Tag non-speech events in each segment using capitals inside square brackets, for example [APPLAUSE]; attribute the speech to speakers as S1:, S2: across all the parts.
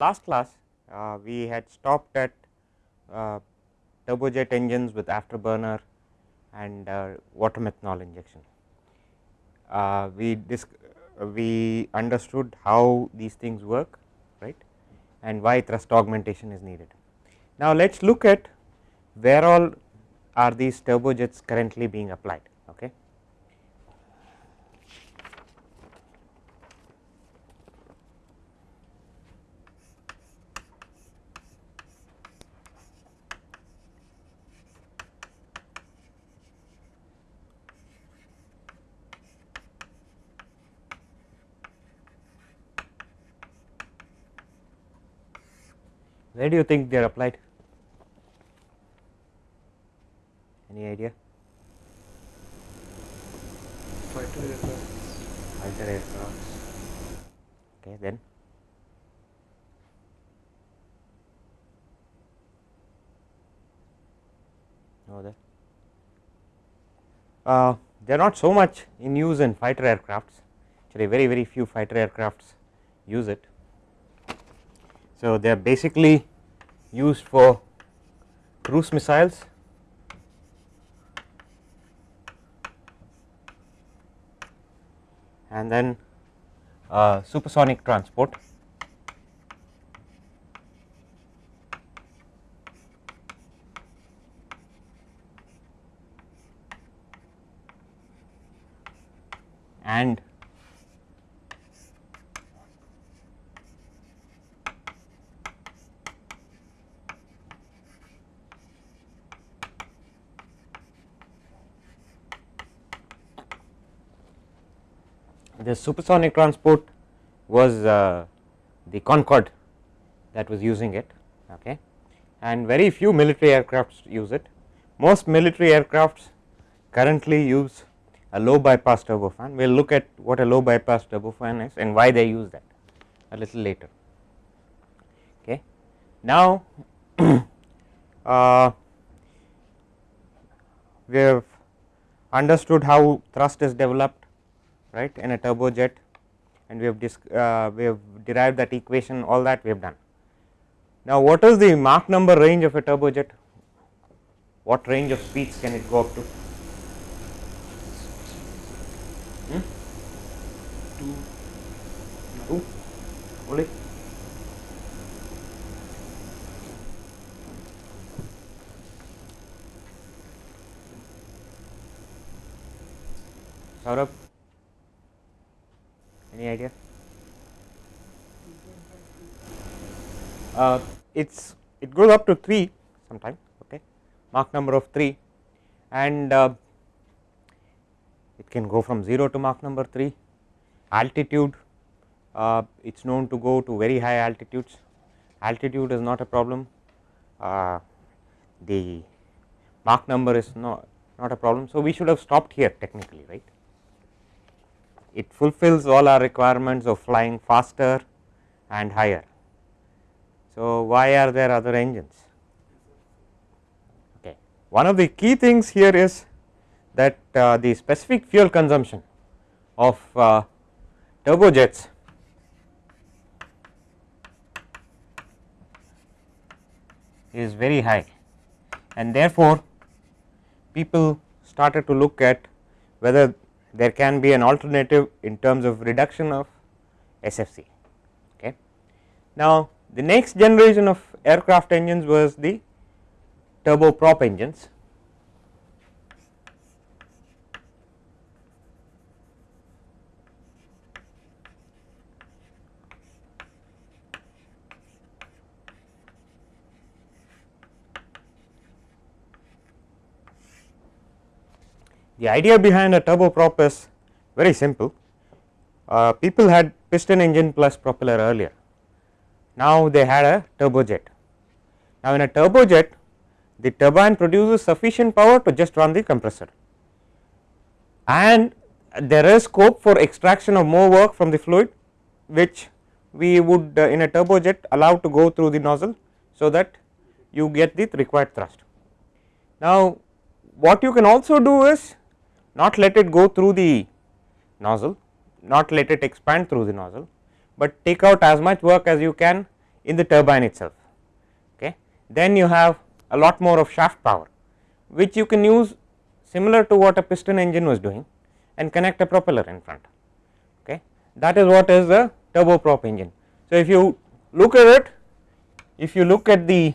S1: last class uh, we had stopped at uh, turbojet engines with afterburner and uh, water methanol injection. Uh, we we understood how these things work right and why thrust augmentation is needed. Now, let us look at where all are these turbojets currently being applied. Okay. Where do you think they are applied? Any idea?
S2: Fighter aircraft.
S1: Fighter aircrafts. Okay, then no there. Uh, they are not so much in use in fighter aircrafts. Actually, very very few fighter aircrafts use it. So, they are basically used for cruise missiles. And then uh, supersonic transport and the supersonic transport was uh, the Concorde that was using it okay and very few military aircrafts use it. Most military aircrafts currently use a low bypass turbofan. We will look at what a low bypass turbofan is and why they use that a little later. Okay. Now, [CLEARS THROAT] uh, we have understood how thrust is developed right in a turbojet and we have uh, we have derived that equation all that we have done. Now, what is the Mach number range of a turbojet? What range of speeds can it go up to? Hmm?
S2: Two.
S1: Two only. Saurabh? Any idea? Uh, it's it goes up to 3 sometimes okay? Mach number of 3 and uh, it can go from 0 to Mach number 3 altitude uh, it is known to go to very high altitudes. Altitude is not a problem. Uh, the Mach number is not not a problem. So we should have stopped here technically right it fulfills all our requirements of flying faster and higher. So, why are there other engines? Okay. One of the key things here is that uh, the specific fuel consumption of uh, turbojets is very high and therefore, people started to look at whether there can be an alternative in terms of reduction of SFC. Okay. Now, the next generation of aircraft engines was the turboprop engines. The idea behind a turboprop is very simple. Uh, people had piston engine plus propeller earlier. Now, they had a turbojet. Now, in a turbojet, the turbine produces sufficient power to just run the compressor and there is scope for extraction of more work from the fluid which we would uh, in a turbojet allow to go through the nozzle. So, that you get the required thrust. Now, what you can also do is not let it go through the nozzle, not let it expand through the nozzle, but take out as much work as you can in the turbine itself. Okay. Then you have a lot more of shaft power which you can use similar to what a piston engine was doing and connect a propeller in front. Okay. That is what is the turboprop engine. So, if you look at it, if you look at the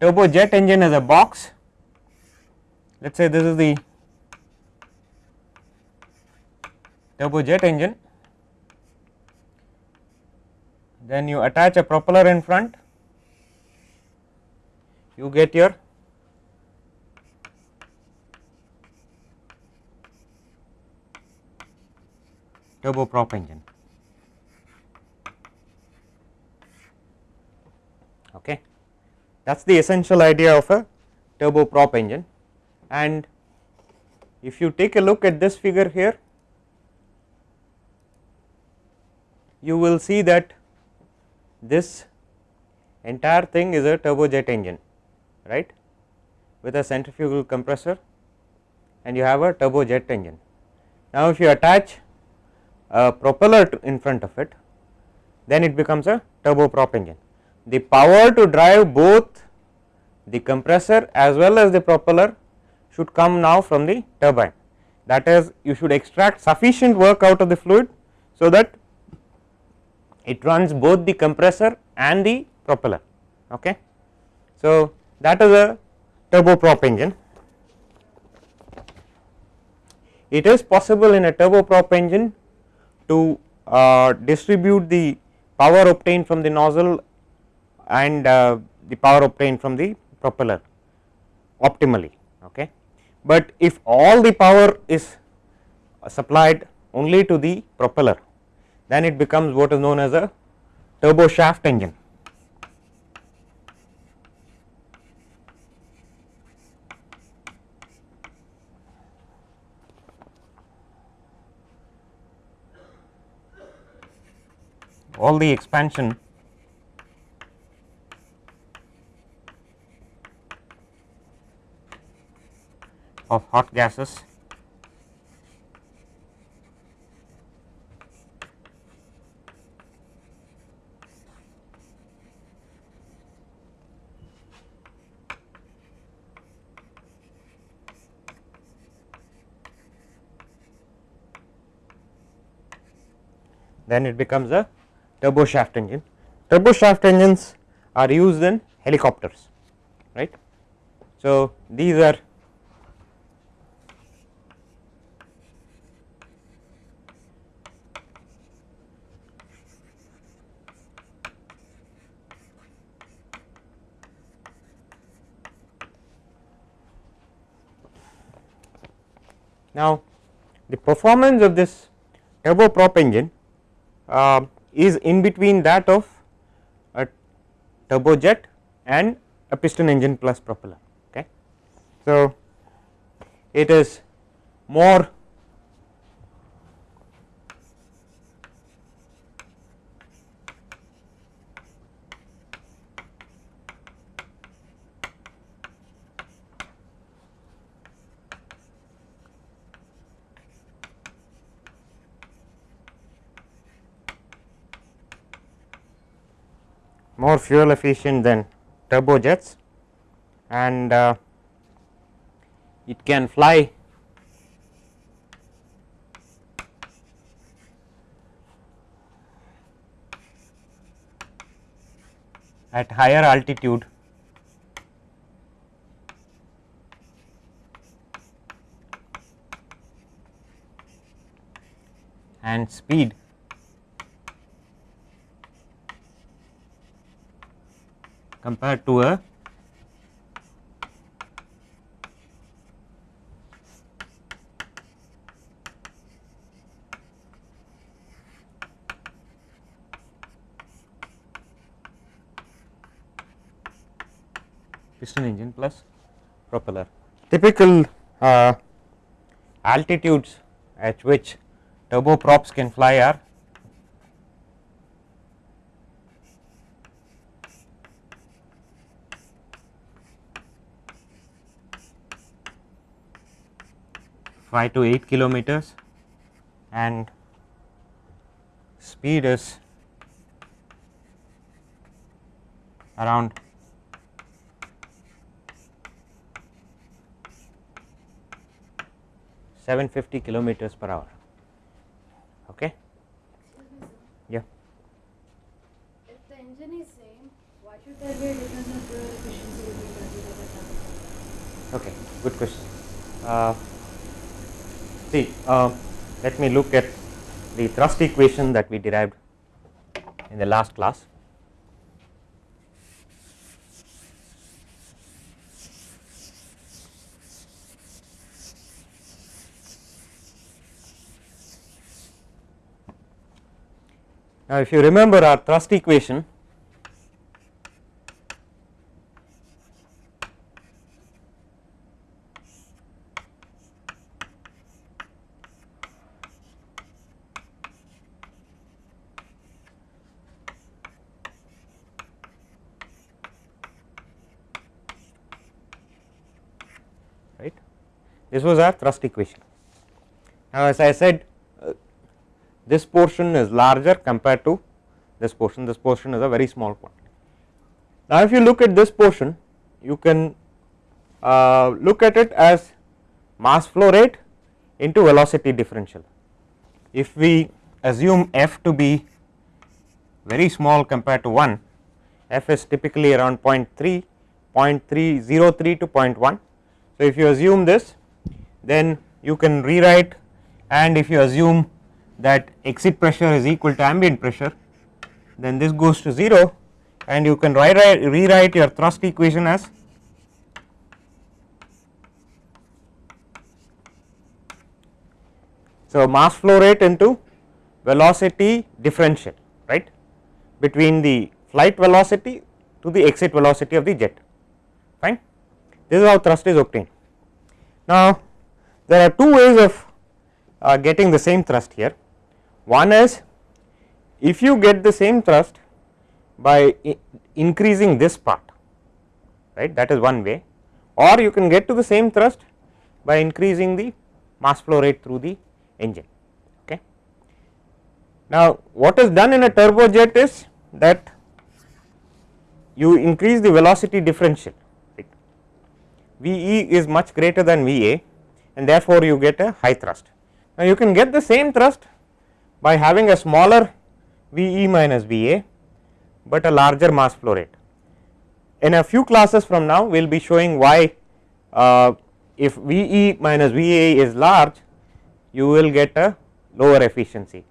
S1: turbojet engine as a box, let us say this is the turbojet engine, then you attach a propeller in front, you get your turboprop engine. Okay. That is the essential idea of a turboprop engine and if you take a look at this figure here, you will see that this entire thing is a turbojet engine right with a centrifugal compressor and you have a turbojet engine. Now, if you attach a propeller in front of it then it becomes a turboprop engine. The power to drive both the compressor as well as the propeller should come now from the turbine that is you should extract sufficient work out of the fluid. So, that it runs both the compressor and the propeller. Okay. So, that is a turboprop engine. It is possible in a turboprop engine to uh, distribute the power obtained from the nozzle and uh, the power obtained from the propeller optimally. Okay. But if all the power is supplied only to the propeller then it becomes what is known as a turbo shaft engine. All the expansion of hot gases then it becomes a turbo shaft engine. Turbo shaft engines are used in helicopters right. So, these are Now, the performance of this turboprop engine uh, is in between that of a turbojet and a piston engine plus propeller. Okay. So, it is more more fuel efficient than turbojets and uh, it can fly at higher altitude. And speed compared to a piston engine plus propeller. Typical uh, altitudes at which turboprops can fly are 5 to 8 kilometers and speed is around seven fifty kilometers per hour. Okay. Yeah.
S3: If the engine is same, why should there be a difference in fuel efficiency between turbo and turbo?
S1: Okay, good question. Uh, see, uh, let me look at the thrust equation that we derived in the last class. Now, if you remember our thrust equation, right. This was our thrust equation. Now, as I said uh, this portion is larger compared to this portion, this portion is a very small quantity. Now, if you look at this portion you can uh, look at it as mass flow rate into velocity differential. If we assume f to be very small compared to 1, f is typically around 0.3, 0.303 to 0.1. So, if you assume this then you can rewrite and if you assume that exit pressure is equal to ambient pressure then this goes to 0 and you can rewrite, rewrite your thrust equation as So, mass flow rate into velocity differential right between the flight velocity to the exit velocity of the jet fine this is how thrust is obtained. Now, there are two ways of uh, getting the same thrust here one is if you get the same thrust by increasing this part right that is one way or you can get to the same thrust by increasing the mass flow rate through the engine. Okay. Now, what is done in a turbojet is that you increase the velocity differential right. V e is much greater than V a and therefore, you get a high thrust. Now, you can get the same thrust by having a smaller V e minus V a, but a larger mass flow rate. In a few classes from now we will be showing why uh, if V e minus V a is large you will get a lower efficiency.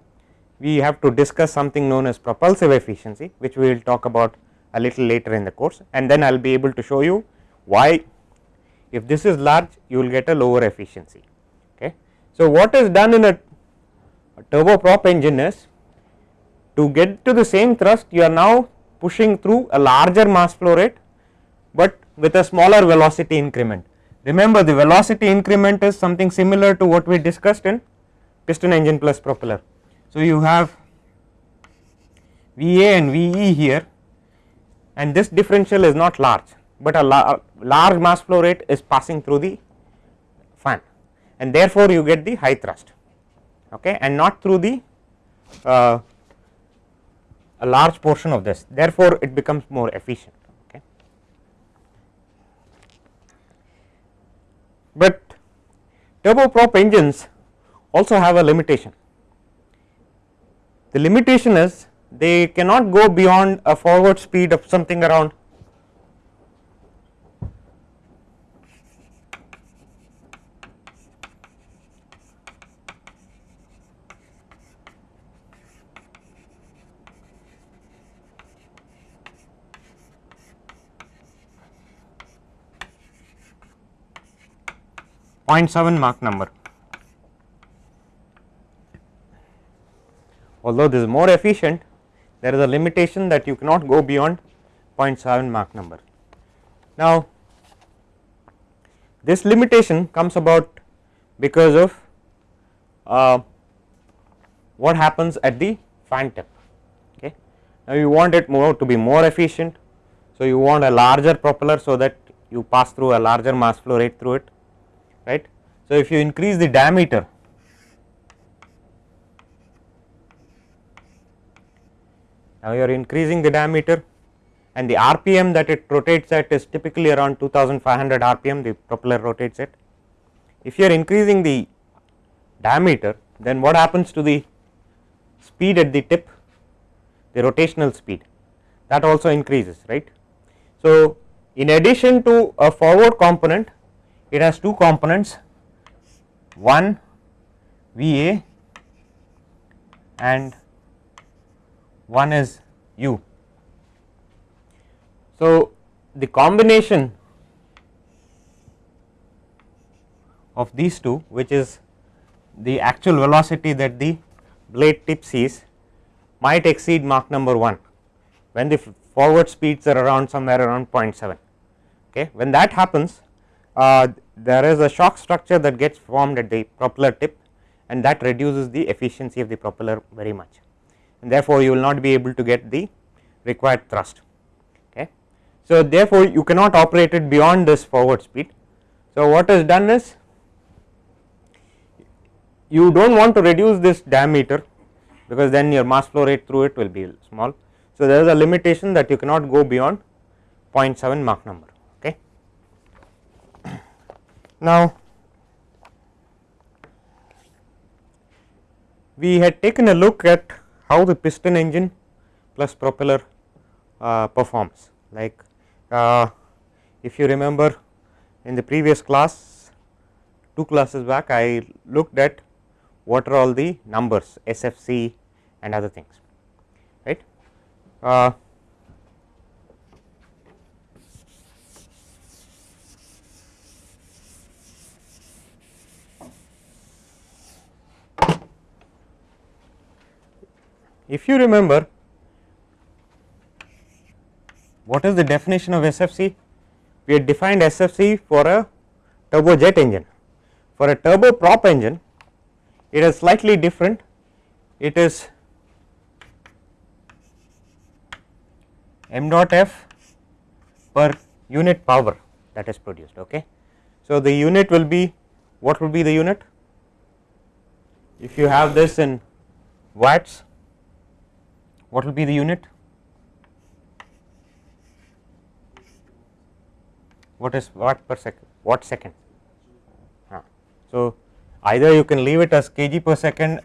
S1: We have to discuss something known as propulsive efficiency which we will talk about a little later in the course and then I will be able to show you why if this is large you will get a lower efficiency. Okay. So, what is done in a, a turboprop engine is to get to the same thrust you are now pushing through a larger mass flow rate, but with a smaller velocity increment. Remember the velocity increment is something similar to what we discussed in piston engine plus propeller. So, you have V a and V e here and this differential is not large, but a la large mass flow rate is passing through the fan and therefore, you get the high thrust okay, and not through the uh, a large portion of this therefore, it becomes more efficient. Okay. But turboprop engines also have a limitation. The limitation is they cannot go beyond a forward speed of something around 0.7 Mach number. Although this is more efficient, there is a limitation that you cannot go beyond 0.7 Mach number. Now, this limitation comes about because of uh, what happens at the fan tip. Okay. Now, you want it more to be more efficient. So, you want a larger propeller so that you pass through a larger mass flow rate through it right. So, if you increase the diameter now you are increasing the diameter and the rpm that it rotates at is typically around 2500 rpm the propeller rotates at. If you are increasing the diameter then what happens to the speed at the tip the rotational speed that also increases right. So, in addition to a forward component it has two components one VA and one is U. So, the combination of these two which is the actual velocity that the blade tip sees might exceed Mach number 1 when the forward speeds are around somewhere around 0.7. Okay. When that happens Uh, there is a shock structure that gets formed at the propeller tip and that reduces the efficiency of the propeller very much and therefore, you will not be able to get the required thrust. Okay. So, therefore, you cannot operate it beyond this forward speed. So, what is done is you do not want to reduce this diameter because then your mass flow rate through it will be small. So, there is a limitation that you cannot go beyond 0.7 Mach number. Now, we had taken a look at how the piston engine plus propeller uh, performs like uh, if you remember in the previous class two classes back I looked at what are all the numbers SFC and other things right. Uh, if you remember what is the definition of SFC? We had defined SFC for a turbojet engine. For a turboprop engine, it is slightly different. It is m dot f per unit power that is produced. Okay. So, the unit will be what will be the unit? If you have this in watts, what will be the unit? What is watt per second? Watt second? So, either you can leave it as kg per second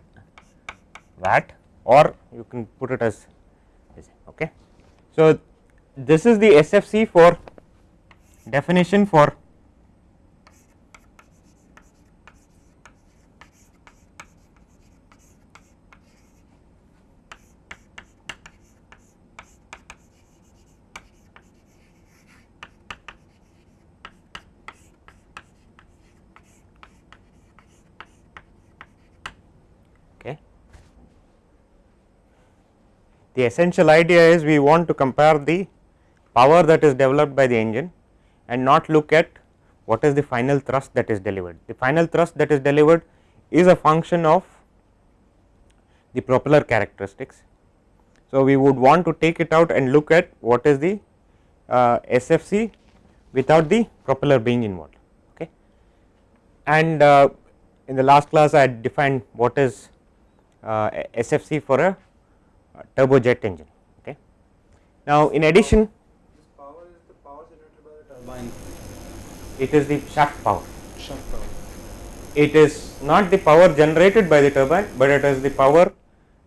S1: watt or you can put it as okay. So, this is the SFC for definition for The essential idea is we want to compare the power that is developed by the engine and not look at what is the final thrust that is delivered. The final thrust that is delivered is a function of the propeller characteristics. So, we would want to take it out and look at what is the uh, SFC without the propeller being involved. Okay. And uh, in the last class I had defined what is uh, SFC for a uh, turbojet engine. Okay. Now, in addition
S2: This power is the power generated by the turbine.
S1: it is the shaft power.
S2: Shaft power.
S1: It is not the power generated by the turbine, but it is the power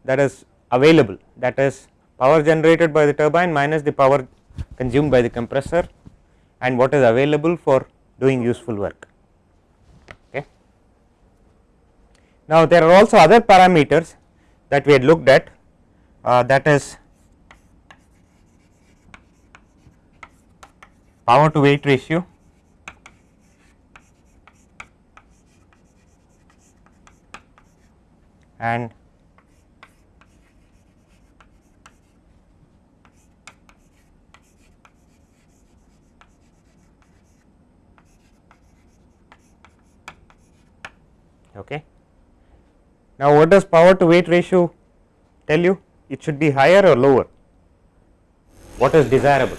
S1: that is available that is power generated by the turbine minus the power consumed by the compressor and what is available for doing useful work. Okay. Now, there are also other parameters that we had looked at Uh, that is power to weight ratio and okay. Now, what does power to weight ratio tell you? It should be higher or lower? What is desirable?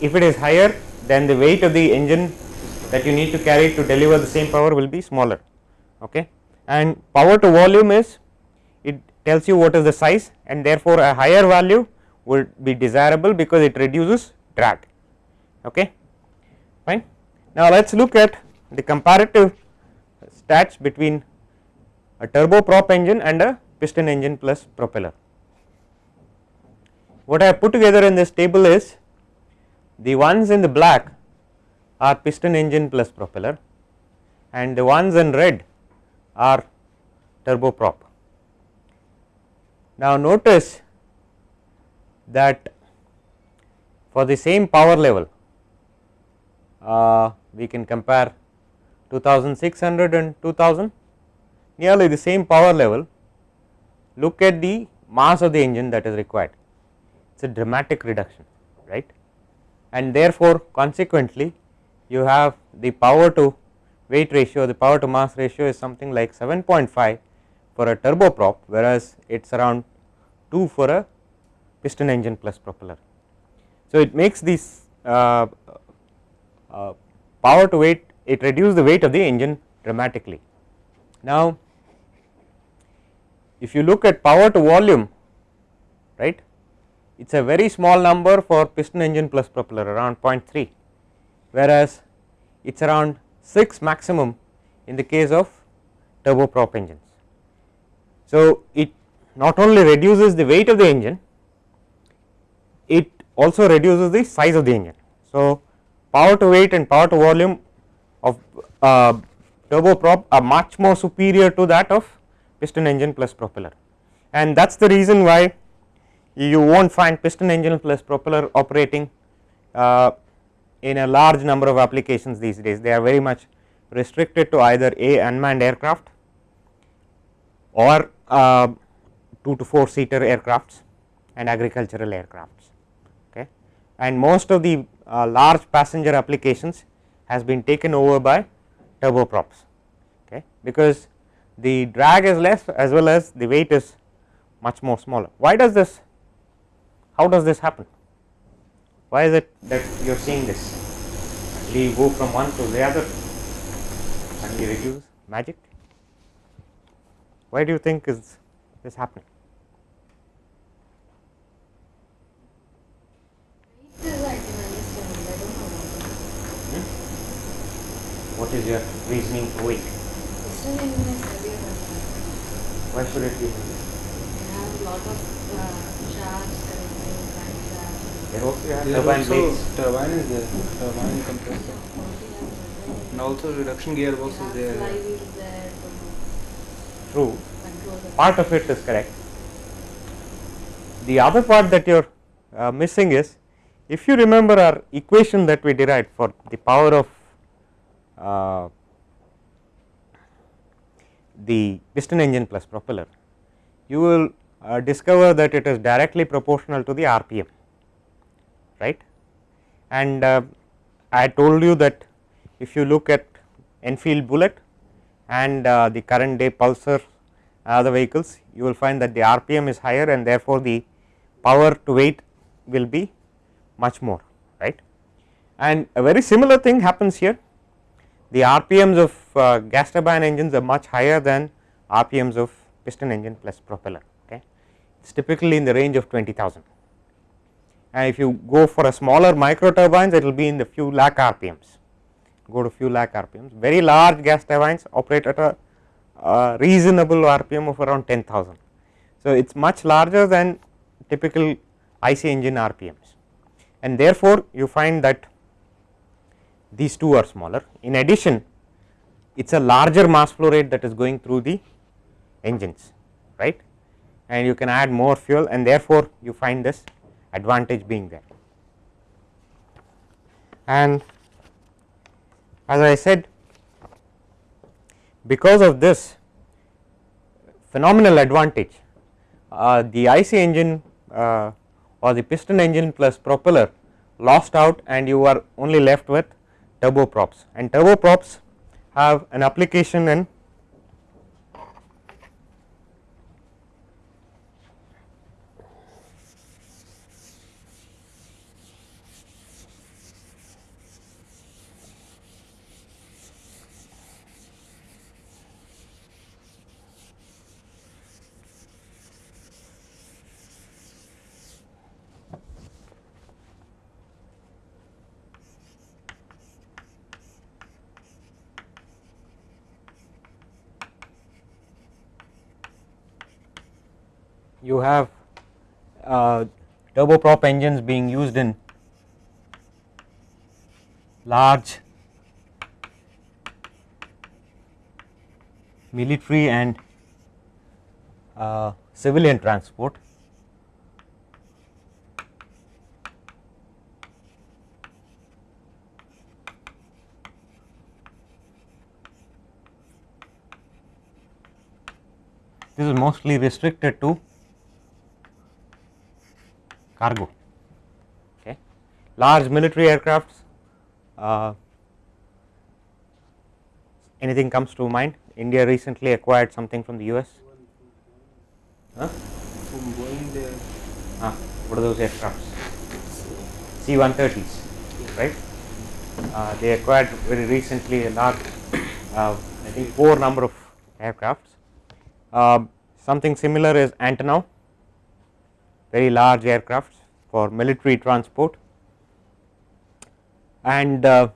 S1: If it is higher, then the weight of the engine that you need to carry to deliver the same power will be smaller. Okay. And power to volume is it tells you what is the size and therefore, a higher value would be desirable because it reduces drag okay fine now let us look at the comparative stats between a turboprop engine and a piston engine plus propeller what I have put together in this table is the ones in the black are piston engine plus propeller and the ones in red are turboprop. Now notice that for the same power level uh, we can compare 2600 and 2000 nearly the same power level look at the mass of the engine that is required it is a dramatic reduction right and therefore consequently you have the power to weight ratio the power to mass ratio is something like 7.5 for a turboprop whereas it is around 2 for a piston engine plus propeller. So, it makes this uh, uh, power to weight it reduces the weight of the engine dramatically. Now, if you look at power to volume right it is a very small number for piston engine plus propeller around 0.3 whereas it is around 6 maximum in the case of turboprop engines. So, it not only reduces the weight of the engine, it also reduces the size of the engine. So, power to weight and power to volume of uh, turboprop are much more superior to that of piston engine plus propeller. And that is the reason why you will not find piston engine plus propeller operating uh, in a large number of applications these days. They are very much restricted to either a unmanned aircraft or uh, 2 to 4 seater aircrafts and agricultural aircrafts. Okay? And most of the uh, large passenger applications has been taken over by turboprops. Okay? Because the drag is less as well as the weight is much more smaller. Why does this how does this happen? Why is it that you are seeing this? We go from one to the other and we reduce magic. Why do you think is this happening? Hmm? what is your reasoning for weight why should it be
S3: They have a lot of uh, shafts connecting crankshafts.
S1: there also you have
S2: There
S1: turbine blades
S2: turbine is there, turbine compressor. And also reduction gearbox is there.
S3: Flywheels there to
S1: true part of it is correct the other part that you are uh, missing is if you remember our equation that we derived for the power of uh, the piston engine plus propeller you will uh, discover that it is directly proportional to the rpm right? And uh, i told you that if you look at enfield bullet and uh, the current day pulsar other vehicles you will find that the rpm is higher and therefore the power to weight will be much more right? And a very similar thing happens here the rpms of uh, gas turbine engines are much higher than rpms of piston engine plus propeller okay? It is typically in the range of 20000 and if you go for a smaller micro turbines it will be in the few lakh rpms go to few lakh rpms very large gas turbines operate at a reasonable rpm of around 10000 so it is much larger than typical IC engine rpms and therefore you find that these two are smaller. In addition it is a larger mass flow rate that is going through the engines right? And you can add more fuel and therefore you find this advantage being there. And as I said because of this phenomenal advantage uh, the IC engine uh, or the piston engine plus propeller lost out and you are only left with turboprops. And turboprops have an application in have uh, turboprop engines being used in large military and uh, civilian transport. This is mostly restricted to cargo. Okay. Large military aircrafts, uh, anything comes to mind? India recently acquired something from the US. Huh?
S2: From Boeing,
S1: Ah, what are those aircrafts? C 130s, right? Uh, they acquired very recently a large, uh, I think, four number of aircrafts. Um, something similar is Antonov, very large aircrafts for military transport. And uh,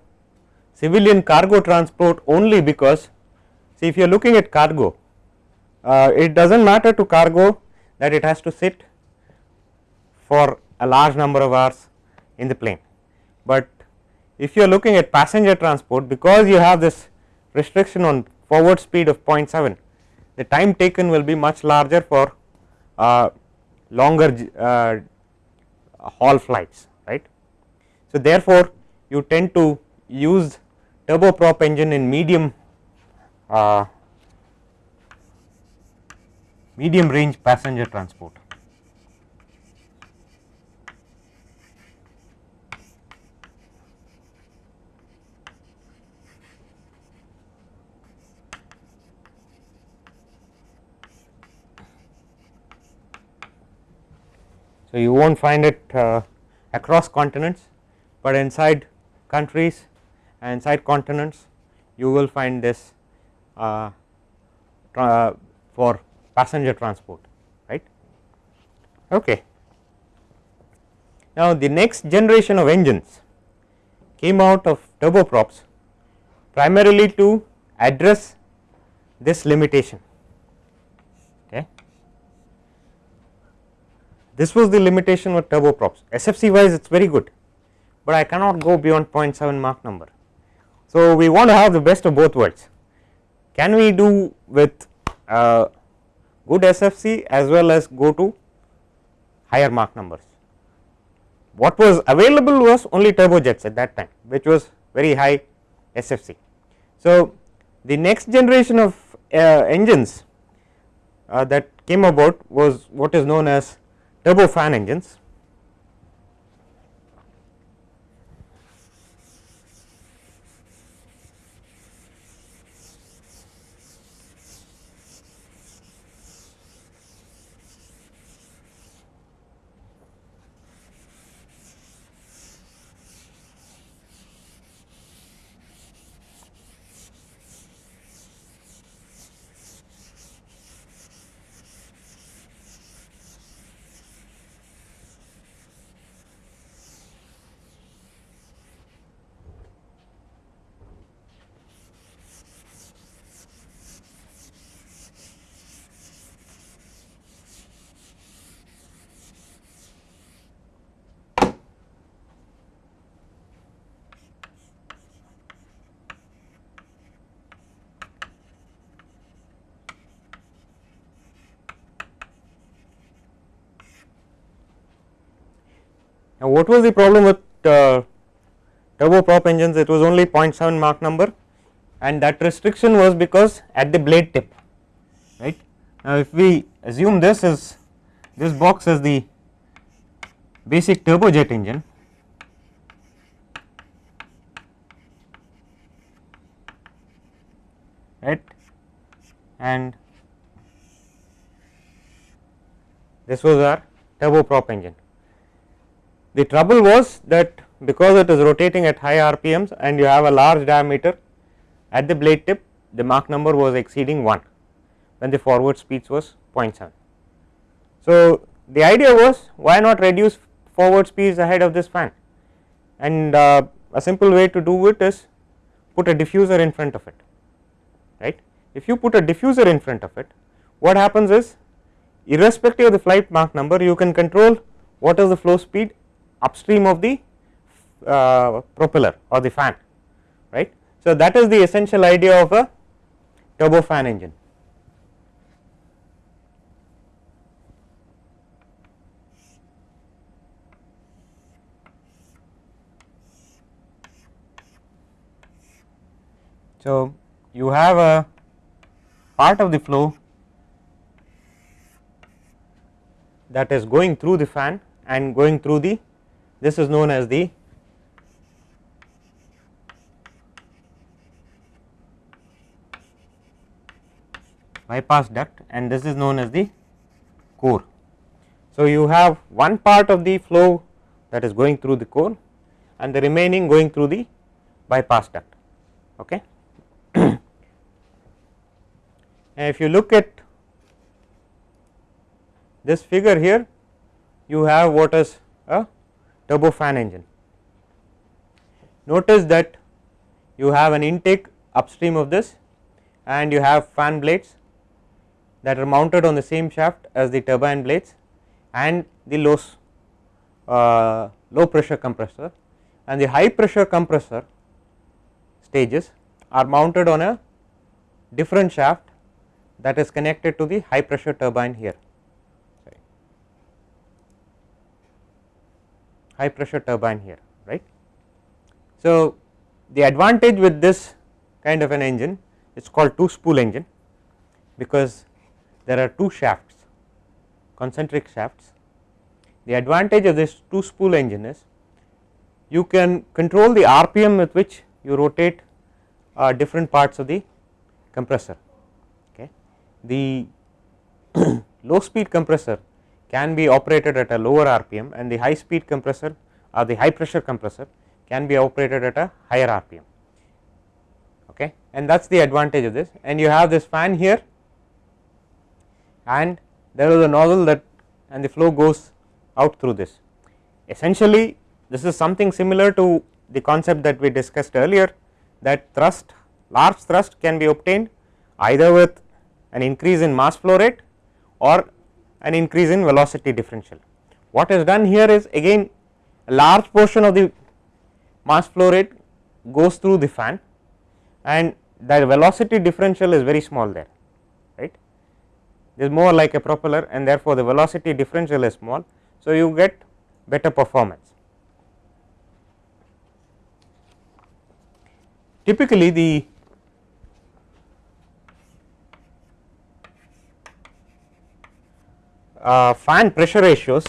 S1: civilian cargo transport only because see if you are looking at cargo uh, it does not matter to cargo that it has to sit for a large number of hours in the plane, but if you are looking at passenger transport because you have this restriction on forward speed of 0.7 the time taken will be much larger for uh, longer uh, haul flights right. So, therefore, you tend to use turboprop engine in medium uh, medium range passenger transport. So, you will not find it uh, across continents, but inside countries and inside continents you will find this uh, for passenger transport right. Okay. Now, the next generation of engines came out of turboprops primarily to address this limitation This was the limitation with turboprops SFC wise it is very good, but I cannot go beyond 0.7 Mach number. So, we want to have the best of both worlds can we do with uh, good SFC as well as go to higher Mach numbers. What was available was only turbojets at that time which was very high SFC. So, the next generation of uh, engines uh, that came about was what is known as turbofan engines. Now, what was the problem with uh, turboprop engines? It was only 0.7 Mach number and that restriction was because at the blade tip right. Now, if we assume this is this box as the basic turbojet engine right and this was our turboprop engine the trouble was that because it is rotating at high RPMs and you have a large diameter at the blade tip the Mach number was exceeding 1 when the forward speeds was 0.7. So, the idea was why not reduce forward speeds ahead of this fan and uh, a simple way to do it is put a diffuser in front of it right. If you put a diffuser in front of it what happens is irrespective of the flight Mach number you can control what is the flow speed upstream of the uh, propeller or the fan right. So, that is the essential idea of a turbofan engine. So, you have a part of the flow that is going through the fan and going through the this is known as the bypass duct and this is known as the core. So, you have one part of the flow that is going through the core and the remaining going through the bypass duct. Okay. [CLEARS THROAT] if you look at this figure here, you have what is a turbofan engine. Notice that you have an intake upstream of this and you have fan blades that are mounted on the same shaft as the turbine blades and the low, uh, low pressure compressor and the high pressure compressor stages are mounted on a different shaft that is connected to the high pressure turbine here. High pressure turbine here right. So, the advantage with this kind of an engine it is called two spool engine because there are two shafts concentric shafts. The advantage of this two spool engine is you can control the RPM with which you rotate uh, different parts of the compressor. Okay. The [CLEARS THROAT] low speed compressor can be operated at a lower RPM and the high speed compressor or the high pressure compressor can be operated at a higher RPM okay? And that is the advantage of this. And you have this fan here. And there is a nozzle that and the flow goes out through this. Essentially this is something similar to the concept that we discussed earlier that thrust large thrust can be obtained either with an increase in mass flow rate or an increase in velocity differential. What is done here is again a large portion of the mass flow rate goes through the fan and the velocity differential is very small there right it is more like a propeller and therefore the velocity differential is small so you get better performance typically the uh, fan pressure ratios.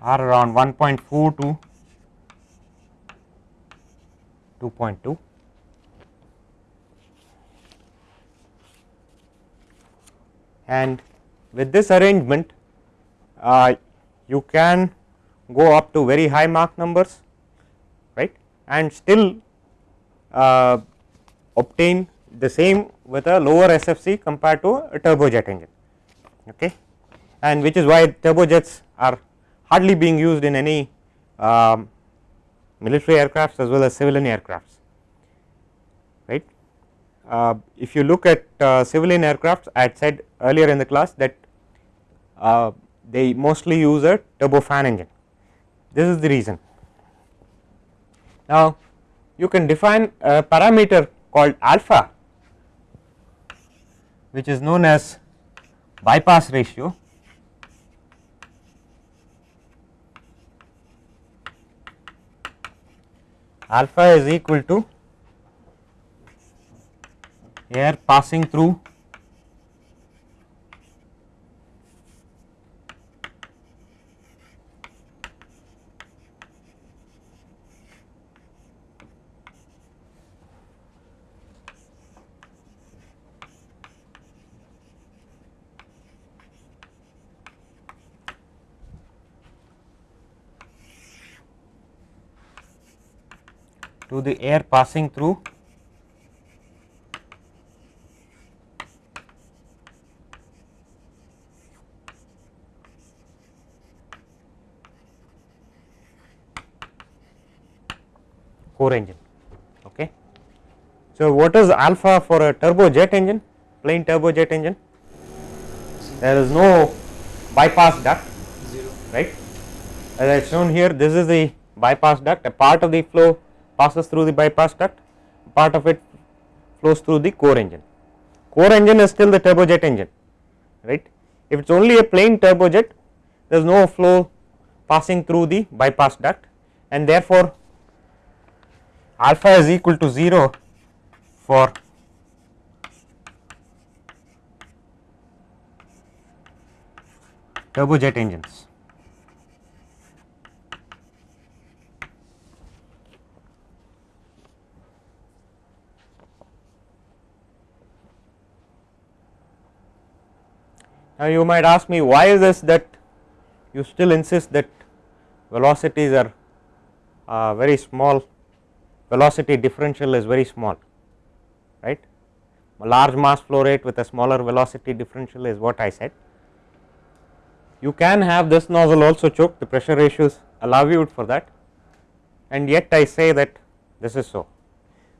S1: Are around 1.4 to 2.2 and with this arrangement uh, you can go up to very high Mach numbers right and still uh, obtain the same with a lower SFC compared to a turbojet engine okay and which is why turbojets are hardly being used in any um, military aircrafts as well as civilian aircrafts right. Uh, if you look at uh, civilian aircrafts I had said earlier in the class that uh, they mostly use a turbofan engine this is the reason. Now you can define a parameter called alpha which is known as bypass ratio alpha is equal to air passing through to the air passing through core engine. Okay. So, what is alpha for a turbojet engine, plain turbojet engine? There is no bypass duct,
S2: Zero.
S1: right? As I shown here, this is the bypass duct, a part of the flow passes through the bypass duct part of it flows through the core engine core engine is still the turbojet engine right if it is only a plain turbojet there is no flow passing through the bypass duct and therefore alpha is equal to 0 for turbojet engines. Now, you might ask me why is this that you still insist that velocities are uh, very small velocity differential is very small right a large mass flow rate with a smaller velocity differential is what I said. You can have this nozzle also choke the pressure ratios allow you for that and yet I say that this is so.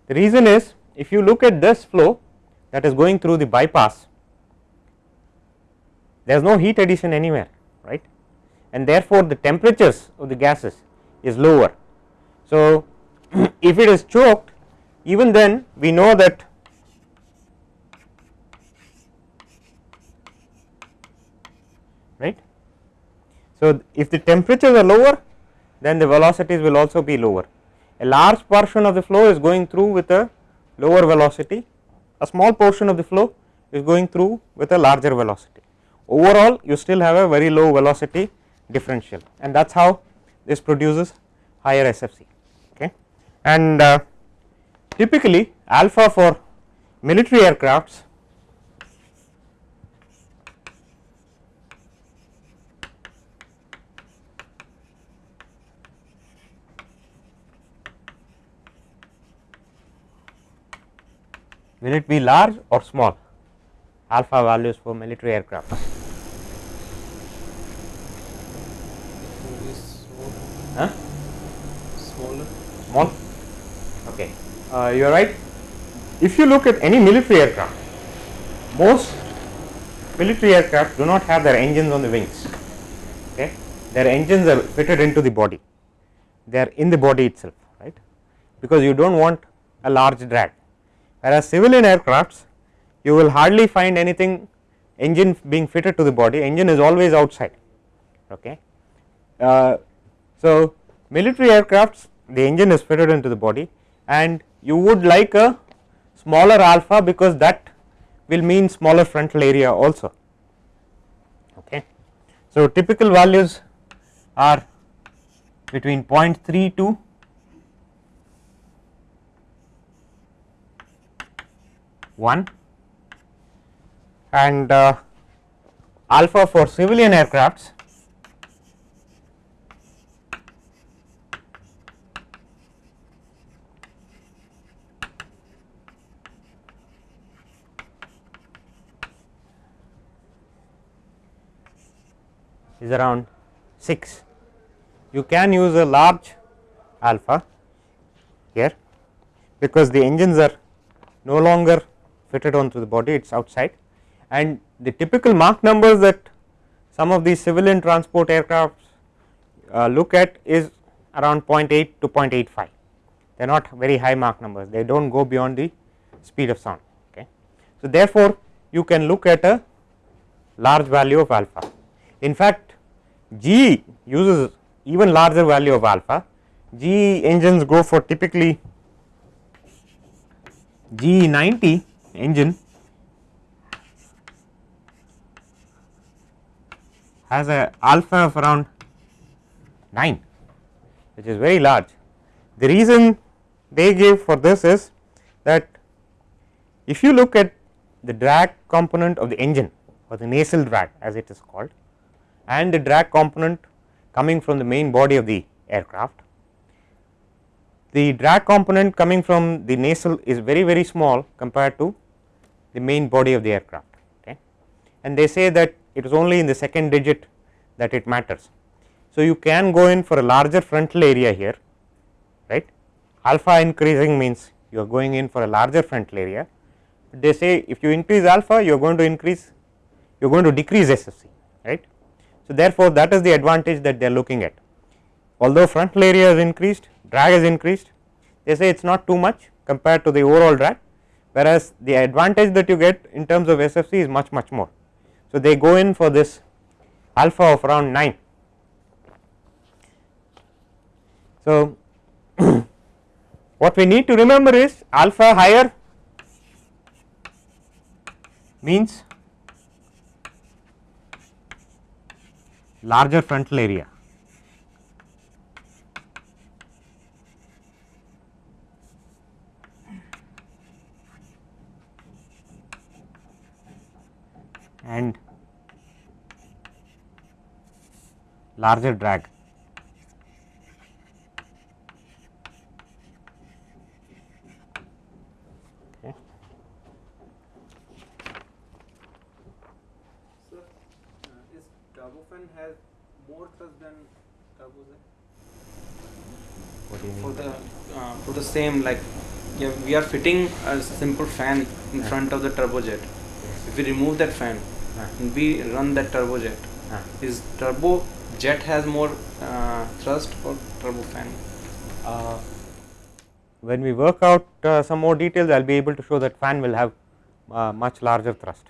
S1: The reason is if you look at this flow that is going through the bypass there is no heat addition anywhere right and therefore, the temperatures of the gases is lower. So, [CLEARS THROAT] if it is choked even then we know that right. So, if the temperatures are lower then the velocities will also be lower a large portion of the flow is going through with a lower velocity a small portion of the flow is going through with a larger velocity overall you still have a very low velocity differential and that is how this produces higher SFC okay? And uh, typically alpha for military aircrafts will it be large or small? Alpha values for military aircraft
S2: Maybe small,
S1: huh?
S2: smaller.
S1: small? Okay. Uh, you are right. If you look at any military aircraft most military aircraft do not have their engines on the wings. Okay? Their engines are fitted into the body. They are in the body itself right? Because you do not want a large drag. Whereas civilian aircrafts you will hardly find anything engine being fitted to the body. Engine is always outside. Okay? Uh, so military aircrafts the engine is fitted into the body and you would like a smaller alpha because that will mean smaller frontal area also. Okay. So typical values are between 0.3 to 1 and uh, alpha for civilian aircrafts is around 6. You can use a large alpha here because the engines are no longer fitted onto the body it is outside and the typical Mach numbers that some of these civilian transport aircrafts uh, look at is around 0.8 to 0.85 they are not very high Mach numbers they do not go beyond the speed of sound okay. So therefore you can look at a large value of alpha in fact GE uses even larger value of alpha GE engines go for typically GE90 engine has a alpha of around 9 which is very large. The reason they give for this is that if you look at the drag component of the engine or the nacelle drag as it is called and the drag component coming from the main body of the aircraft. The drag component coming from the nacelle is very very small compared to the main body of the aircraft okay. and they say that it is only in the second digit that it matters. So, you can go in for a larger frontal area here right alpha increasing means you are going in for a larger frontal area. They say if you increase alpha you are going to increase you are going to decrease SFC right. So, therefore, that is the advantage that they are looking at although frontal area is increased drag is increased they say it is not too much compared to the overall drag whereas the advantage that you get in terms of SFC is much much more. So, they go in for this alpha of around 9. So, [COUGHS] what we need to remember is alpha higher means larger frontal area and larger drag. Okay.
S2: Sir, uh, is turbofan has more thrust than turbojet?
S1: What do you
S2: For
S1: mean?
S2: the uh, for the same like yeah, we are fitting a simple fan in front of the turbojet. If we remove that fan and we run that turbojet, is turbojet has more uh, thrust or turbofan?
S1: Uh, when we work out uh, some more details, I will be able to show that fan will have uh, much larger thrust.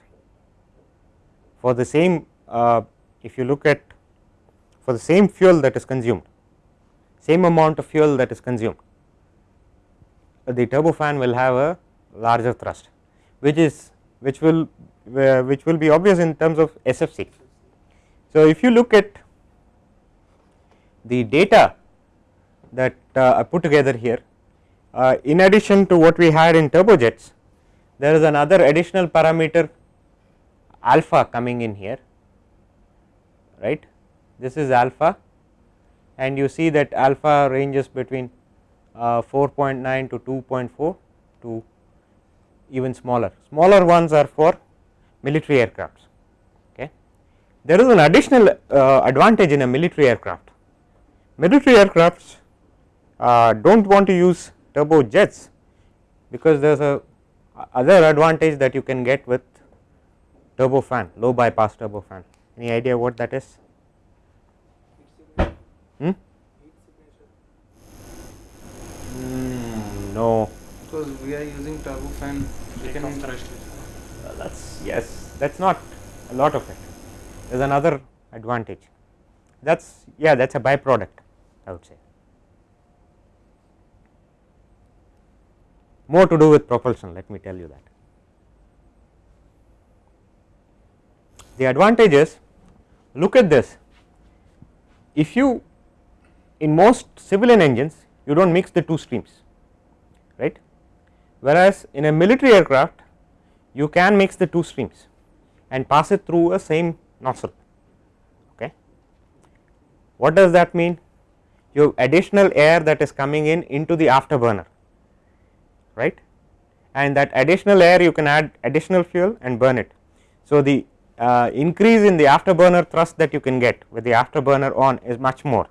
S1: For the same, uh, if you look at for the same fuel that is consumed, same amount of fuel that is consumed, the turbofan will have a larger thrust, which is which will uh, which will be obvious in terms of SFC. So, if you look at the data that uh, I put together here, uh, in addition to what we had in turbojets, there is another additional parameter alpha coming in here, right. This is alpha and you see that alpha ranges between 4.9 to 2.4 to even smaller. Smaller ones are for military aircrafts. Okay. There is an additional uh, advantage in a military aircraft. Military aircrafts uh, do not want to use turbojets because there is a other advantage that you can get with turbofan, low bypass turbofan. Any idea what that is? Hmm? No,
S2: Because we are using turbofan, we can
S1: Uh, that's yes that's not a lot of it. There's another advantage. That's yeah that's a byproduct i would say. More to do with propulsion let me tell you that. The advantage is look at this. If you in most civilian engines you do not mix the two streams right whereas in a military aircraft you can mix the two streams and pass it through a same nozzle. Okay. What does that mean? You have additional air that is coming in into the afterburner, right, and that additional air you can add additional fuel and burn it. So, the uh, increase in the afterburner thrust that you can get with the afterburner on is much more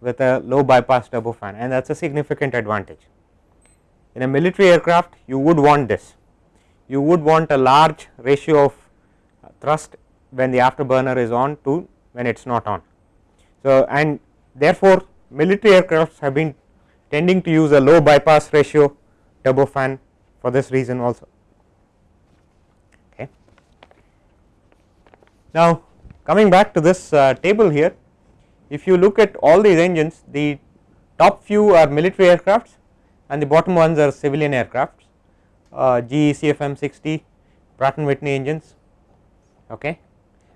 S1: with a low bypass turbofan and that is a significant advantage. In a military aircraft you would want this you would want a large ratio of thrust when the afterburner is on to when it is not on. So, and therefore, military aircrafts have been tending to use a low bypass ratio turbofan for this reason also. Okay. Now, coming back to this uh, table here, if you look at all these engines, the top few are military aircrafts and the bottom ones are civilian aircrafts uh, GE CFM 60 Pratt and Whitney engines okay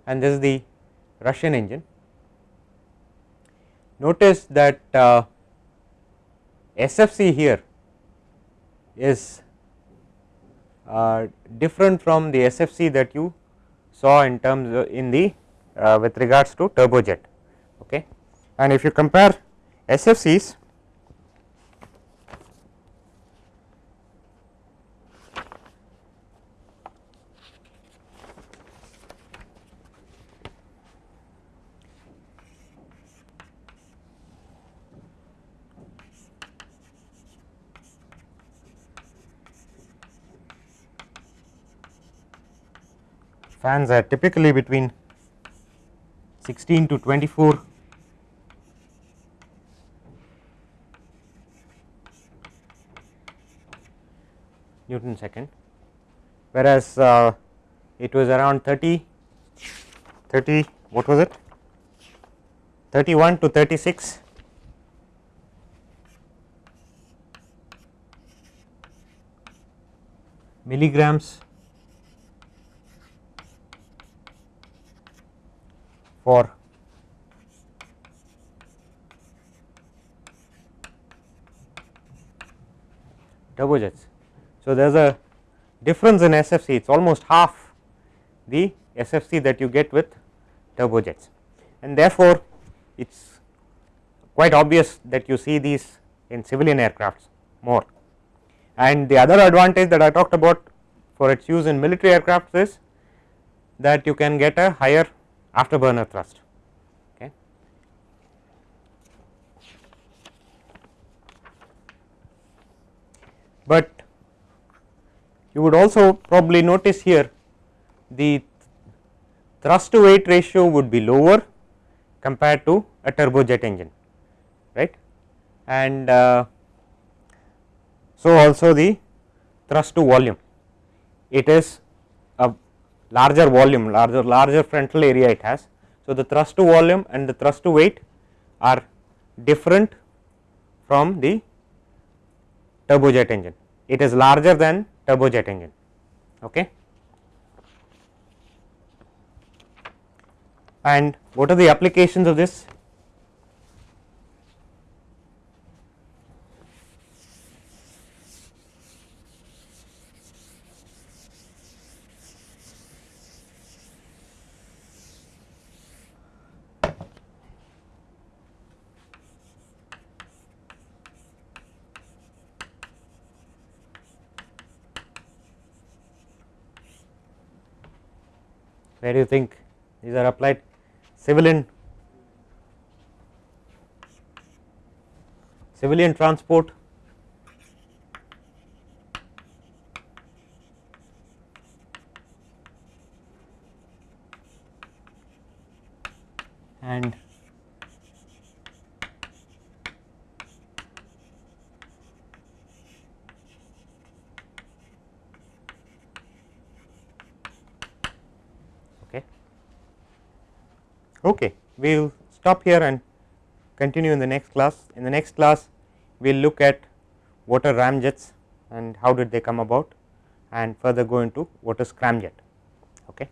S1: and this is the Russian engine. Notice that uh, SFC here is uh, different from the SFC that you saw in terms in the uh, with regards to turbojet okay and if you compare SFCs fans are typically between 16 to 24 Newton second, whereas uh, it was around 30 30 what was it? 31 to 36 milligrams for turbojets. So, there is a difference in SFC it is almost half the SFC that you get with turbojets and therefore, it is quite obvious that you see these in civilian aircrafts more. And the other advantage that I talked about for its use in military aircrafts is that you can get a higher afterburner thrust. Okay. But you would also probably notice here the thrust to weight ratio would be lower compared to a turbojet engine right and uh, so also the thrust to volume it is larger volume larger larger frontal area it has. So, the thrust to volume and the thrust to weight are different from the turbojet engine it is larger than turbojet engine okay. And what are the applications of this? Where do you think these are applied? Civilian civilian transport and okay okay we will stop here and continue in the next class. In the next class we will look at what are ramjets and how did they come about and further go into what is scramjet. Okay